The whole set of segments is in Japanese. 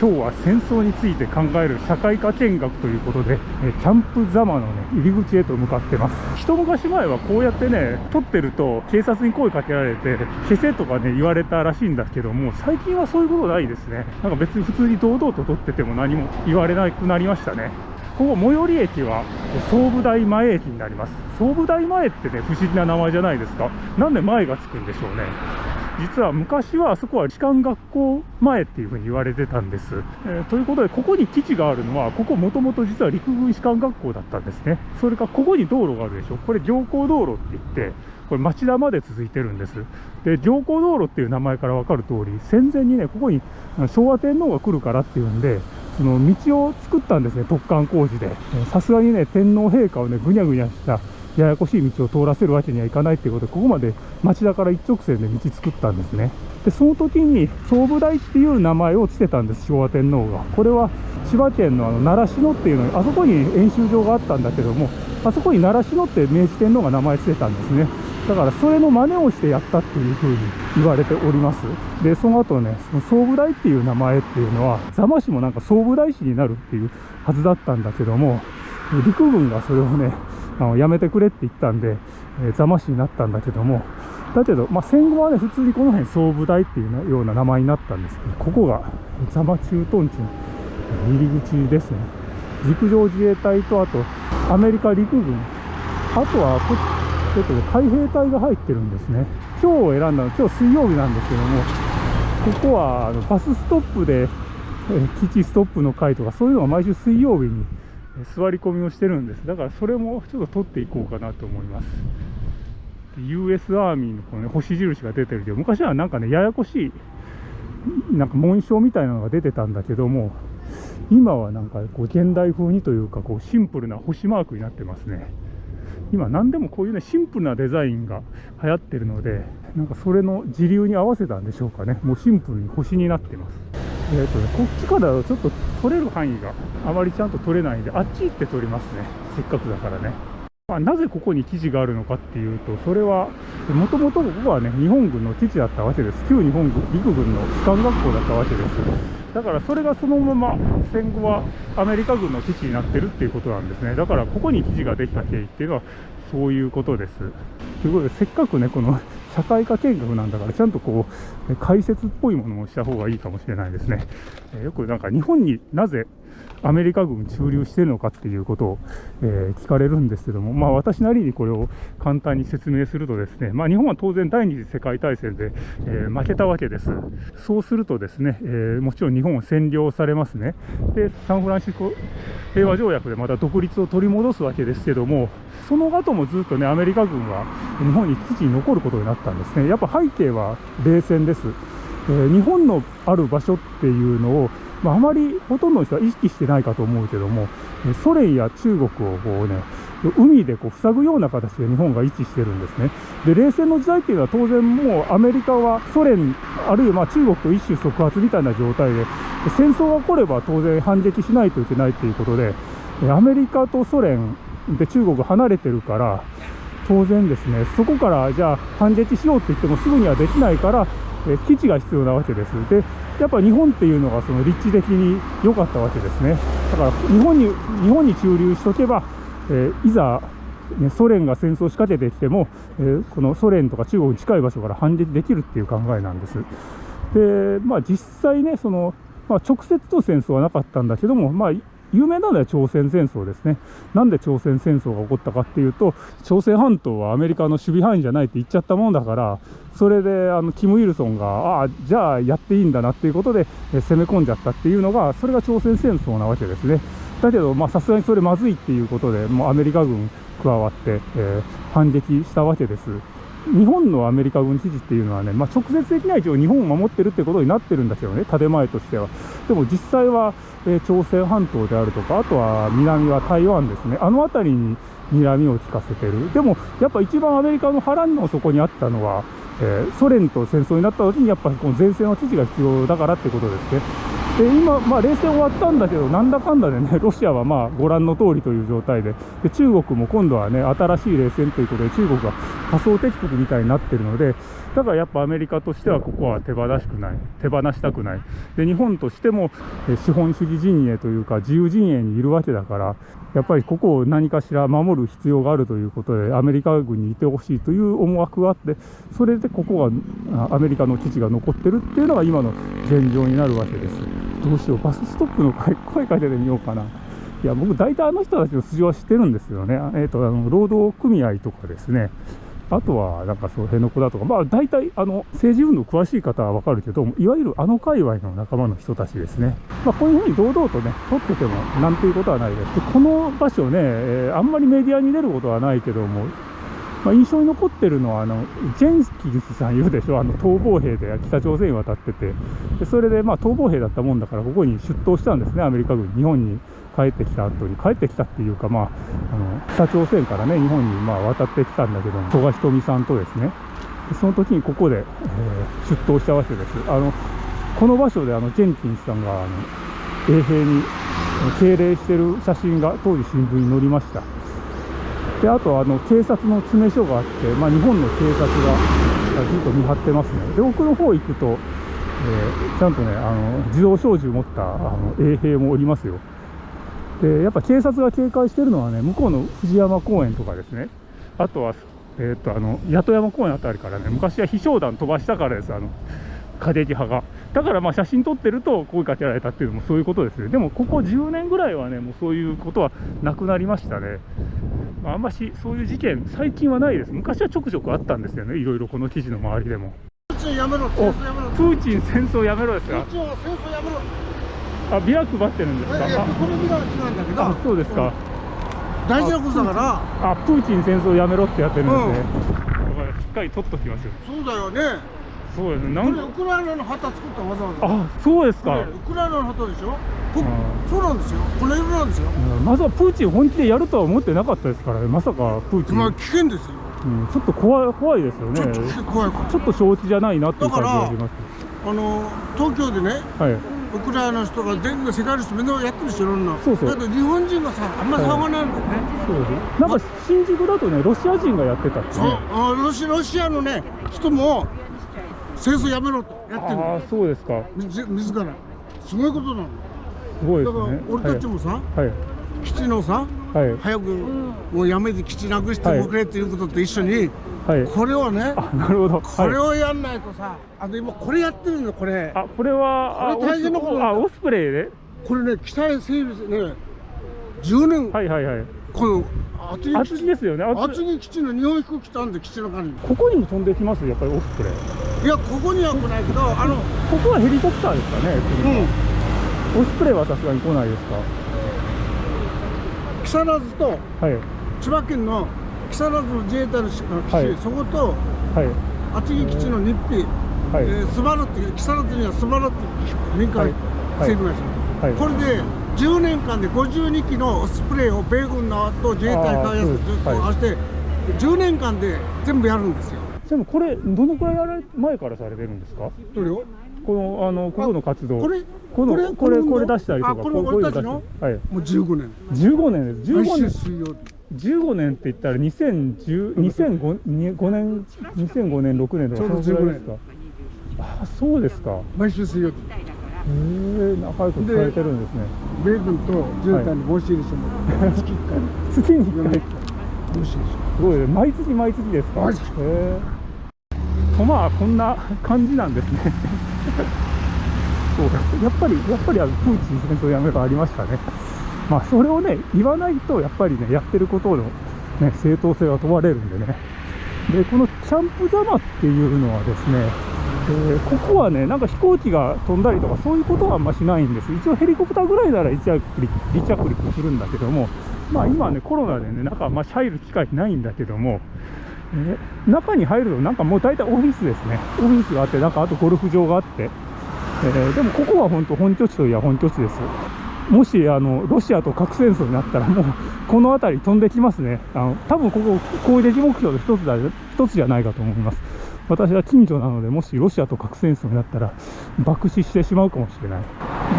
今日は戦争について考える社会科見学ということで、えキャンプザマの、ね、入り口へと向かってます。一昔前はこうやってね撮ってると警察に声かけられて消せとかね言われたらしいんだけども最近はそういうことないですね。なんか別に普通に堂々と撮ってても何も言われなくなりましたね。ここ最寄り駅は総武台前駅になります。総武台前ってね不思議な名前じゃないですか。なんで前がつくんでしょうね。実は昔はあそこは士官学校前っていうふうに言われてたんです、えー、ということでここに基地があるのはここもともと実は陸軍士官学校だったんですね。それからここに道路があるでしょ。これ行幸道路って言ってこれ町田まで続いてるんです。で行幸道路っていう名前から分かる通り戦前にねここに昭和天皇が来るからっていうんでその道を作ったんですね突貫工事で。さすがにね天皇陛下をねぐにゃぐにゃしたややこしい道を通らせるわけにはいかないということでここまで町田から一直線で道作ったんですね。でその時に総武台っていう名前を付けたんです昭和天皇が。これは千葉県のあの習志野っていうのにあそこに演習場があったんだけどもあそこに習志野って明治天皇が名前付けたんですね。だからそれの真似をしてやったっていうふうに言われております。でその後ねその総武台っていう名前っていうのは座間市もなんか総武台市になるっていうはずだったんだけども陸軍がそれをねあのやめてくれって言ったんで、えー、座間市になったんだけどもだけど、まあ、戦後はね普通にこの辺総武台っていうような名前になったんですけどここが座間駐屯地の入り口ですね。陸上自衛隊とあとアメリカ陸軍あとはこちょっとね海兵隊が入ってるんですね。今日を選んだの今日水曜日なんですけどもここはあのバスストップでえ基地ストップの会とかそういうのが毎週水曜日に座り込みをしてるんです。だからそれもちょっと取っていこうかなと思います。US アーミーのこの、ね、星印が出てるけど昔はなんかねややこしいなんか紋章みたいなのが出てたんだけども今はなんかこう現代風にというかこうシンプルな星マークになってますね。今何でもこういうねシンプルなデザインが流行ってるのでなんかそれの時流に合わせたんでしょうかね。もうシンプルに星になってます。えーとね、こっちからちょっと取れる範囲があまりちゃんと取れないんであっち行って取りますね。せっかくだからね、まあ、なぜここに基地があるのかっていうとそれはもともとここはね日本軍の基地だったわけです。旧日本軍陸軍の士官学校だったわけですだからそれがそのまま戦後はアメリカ軍の基地になってるっていうことなんですね。だからここに基地ができた経緯っていうのはそういうことです。ということでせっかくねこの社会科見学なんだからちゃんとこう解説っぽいものをした方がいいかもしれないですね。よくなんか日本になぜアメリカ軍駐留してるのかっていうことを、えー、聞かれるんですけども、まあ、私なりにこれを簡単に説明するとですね、まあ、日本は当然第二次世界大戦で、えー、負けたわけです。そうするとですね、えー、もちろん日本は占領されますね。で、サンフランシスコ平和条約でまた独立を取り戻すわけですけども、その後もずっとね、アメリカ軍は日本に基地に残ることになったんですね。やっぱ背景は冷戦です。えー、日本のある場所っていうのをまあ、あまりほとんどの人は意識してないかと思うけども、ソ連や中国をこうね、海でこう塞ぐような形で日本が位置してるんですね。で、冷戦の時代っていうのは当然もうアメリカはソ連、あるいはま中国と一種即発みたいな状態で、戦争が起これば当然反撃しないといけないということで、アメリカとソ連で中国離れてるから、当然ですね、そこからじゃあ反撃しようって言ってもすぐにはできないから、え基地が必要なわけです。で、やっぱ日本っていうのがその立地的に良かったわけですね。だから日本に日本に駐留しとけば、えー、いざ、ね、ソ連が戦争を仕掛けてきても、えー、このソ連とか中国に近い場所から反撃できるっていう考えなんです。で、まあ実際ね、その、まあ、直接の戦争はなかったんだけども、まあ有名なのは朝鮮戦争ですね。なんで朝鮮戦争が起こったかっていうと、朝鮮半島はアメリカの守備範囲じゃないって言っちゃったもんだから、それであのキム・イルソンが、ああ、じゃあやっていいんだなっていうことで、え攻め込んじゃったっていうのが、それが朝鮮戦争なわけですね。だけど、まあさすがにそれまずいっていうことで、もうアメリカ軍加わって、えー、反撃したわけです。日本のアメリカ軍基地っていうのはね、まあ、直接的には一応日本を守ってるってことになってるんだけどね、建前としては。でも実際は、えー、朝鮮半島であるとか、あとは南は台湾ですね、あの辺りに睨みを利かせてる。でも、やっぱ一番アメリカの腹の底にあったのは、えー、ソ連と戦争になった時にやっぱりこの前線の基地が必要だからってことですね。で今、まあ、冷戦終わったんだけど、なんだかんだでね、ロシアはまあご覧の通りという状態で。で、中国も今度はね、新しい冷戦ということで、中国が仮想敵国みたいになってるので、だからやっぱアメリカとしてはここは手放しくない、手放したくない、で日本としても資本主義陣営というか、自由陣営にいるわけだから、やっぱりここを何かしら守る必要があるということで、アメリカ軍にいてほしいという思惑があって、それでここがアメリカの基地が残ってるっていうのが今の現状になるわけです。どうしよう、バスストップの声かけてみようかな。いや、僕、大体あの人たちの素性は知ってるんですよね。えっ、ー、と、あの、労働組合とかですね。あとは、なんかそう、辺野古だとか、まあ、大体、あの、政治運動詳しい方はわかるけど、いわゆるあの界隈の仲間の人たちですね。まあ、こういうふうに堂々とね、撮ってても、なんていうことはないです。で、この場所ね、えー、あんまりメディアに出ることはないけども、まあ、印象に残ってるのは、あの、ジェンキンスさんいるでしょ、あの、逃亡兵で北朝鮮に渡ってて、でそれで、まあ、逃亡兵だったもんだから、ここに出頭したんですね、アメリカ軍、日本に帰ってきた後に、帰ってきたっていうか、まあ、あの、北朝鮮からね、日本にまあ渡ってきたんだけども、曽我ひとみさんとですね、その時にここで、えー、出頭したわけです。あの、この場所であの、ジェンキンスさんが、あの、衛兵に敬礼してる写真が当時新聞に載りました。であとあの警察の詰め所があって、まあ、日本の警察がずっと見張ってますね。で奥の方行くと、えー、ちゃんとねあの自動小銃持ったあの衛兵もおりますよ。でやっぱ警察が警戒してるのはね向こうの藤山公園とかですね。あとは、えー、っとあの八戸山公園あたりからね昔は飛翔弾飛ばしたからですあの過激派が。だからまあ写真撮ってると声かけられたっていうのもそういうことですね。でもここ10年ぐらいはねもうそういうことはなくなりましたね。あんましそういう事件、最近はないです。昔はちょくちょくあったんですよね、いろいろこの記事の周りでも。プーチンやめろ、戦争やめろ。プーチン戦争やめろですか？プーチンは戦争やめろ。あ、ビラ配ってるんですか？いやこれビラなんだけど。そうですか。大事なことだから。あ、プーチン戦争やめろってやってるんですね。しっかり取っときますよ。そうだよね。そうですね。なんウクライナの旗作ったわざわざ。あ、そうですか。ウクライナの旗でしょ？そうなんですよ。この色なんですよ。まさかプーチン本気でやるとは思ってなかったですからね。まさかプーチン。まあ危険ですよ。うん、ちょっと怖い怖いですよね。ちょっと怖いちょっと承知じゃないなっていう感じがします。あの東京でね。はい。ウクライナの人が全部世界の人みんなやってるしいろんなそうそうだけど日本人がさあんまり騒がないんだよね、そうですなんか新宿だとねロシア人がやってたって、ね、あロシロシアのね人も戦争やめろとやってるああそうですか。自ら。すごいことなの。すごいですね。だから俺たちもさ、はい、基地のさ、はい、早くもうやめて基地なくしてくれっていうことと一緒に、はい、これをねなるほど。これをやんないとさ、あと今これやってるんだこれ。あこれはこれ大変なことあオスプレイで？これね機体整備ね10年。はいはいはい。この厚木ですよね。厚木。基地の日本飛行機たんで基地の管理。ここにも飛んできますやっぱりオスプレイいやここには来ないけどあのここはヘリコプターですかねうん。オスプレイはさすがに来ないですか？木更津と、はい、千葉県の木更津の自衛隊の基地、はい、そこと、はい、厚木基地の日費、はい。えー、スバルっていう木更津にはスバルって民間政府会社、はい、これで10年間で52機のスプレーを米軍のと自衛隊開発ずっと合わせて、10年間で全部やるんですよでもこれどのくらいやられ前からされてるんですか？どれを？このあのここの活動。これこのこれこれ出したりとかこれ俺たちの？はい。もう15年。15年です。15年。水曜15年って言ったら2010 2005年2005年6年とかそのぐらいですか？あそうですか。毎週水曜日。へえ仲良くされてるんですね。米軍と自衛隊に申し入れしてもら月1回。月に1回。すごい毎月毎月ですか？へえとまあこんな感じなんですね。そうやっぱりやっぱりあのプーチン戦争やめろありましたね。まあそれをね言わないとやっぱりねやってることのね正当性が問われるんでね。でこのキャンプザマっていうのはですねえー、ここはね、なんか飛行機が飛んだりとか、そういうことはあんましないんです。一応ヘリコプターぐらいなら離着陸するんだけども、まあ今ね、コロナでね、中、まあ、入る機会ないんだけども、え、中に入ると、なんかもう大体オフィスですね。オフィスがあって、なんかあとゴルフ場があって、えー、でもここは本当本拠地といえば本拠地です。もしあのロシアと核戦争になったら、もうこの辺り飛んできますね。あの多分ここ攻撃目標の一つだ一つじゃないかと思います。私は近所なので、もしロシアと核戦争になったら、爆死してしまうかもしれない。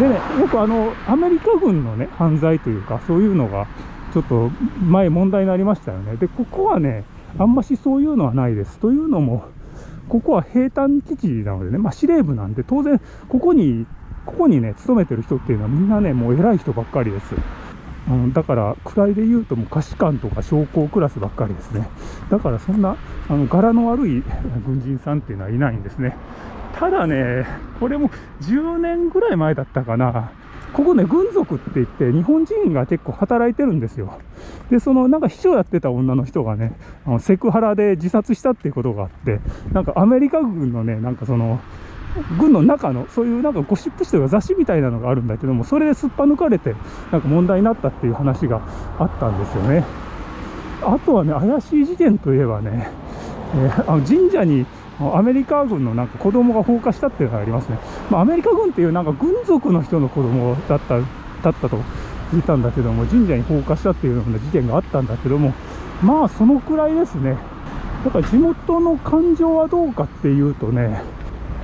でね、よくあの、アメリカ軍のね、犯罪というか、そういうのが、ちょっと前問題になりましたよね。で、ここはね、あんましそういうのはないです。というのも、ここは兵隊基地なのでね、まあ、司令部なんで、当然、ここに、ここにね、勤めてる人っていうのはみんなね、もう偉い人ばっかりです。うん、だから、位で言うともう下士官とか将校クラスばっかりですね。だからそんな、あの、柄の悪い 軍人さんっていうのはいないんですね。ただね、これも10年ぐらい前だったかな。ここね、軍属って言って、日本人が結構働いてるんですよ。で、そのなんか秘書やってた女の人がね、あのセクハラで自殺したっていうことがあって、なんかアメリカ軍のね、なんかその、軍の中の、そういうなんかゴシップ誌というか雑誌みたいなのがあるんだけども、それですっぱ抜かれて、なんか問題になったっていう話があったんですよね。あとはね、怪しい事件といえばね、えー、あの神社にアメリカ軍のなんか子供が放火したっていうのがありますね。まあ、アメリカ軍っていうなんか軍属の人の子供だった、だったと聞いたんだけども、神社に放火したっていうような事件があったんだけども、まあそのくらいですね。だから地元の感情はどうかっていうとね、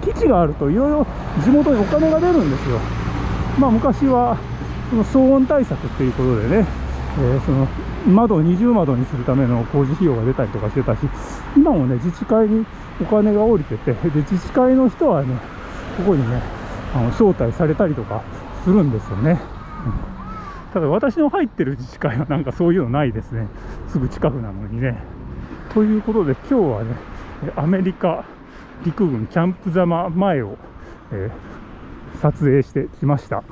基地があるといろいろ地元にお金が出るんですよ。まあ昔はその騒音対策っていうことでね、えー、その窓を二重窓にするための工事費用が出たりとかしてたし、今もね、自治会にお金が下りてて、で、自治会の人はね、ここにね、あの招待されたりとかするんですよね。うん、ただ私の入ってる自治会はなんかそういうのないですね。すぐ近くなのにね。ということで今日はね、アメリカ陸軍キャンプざま前を、えー、撮影してきました。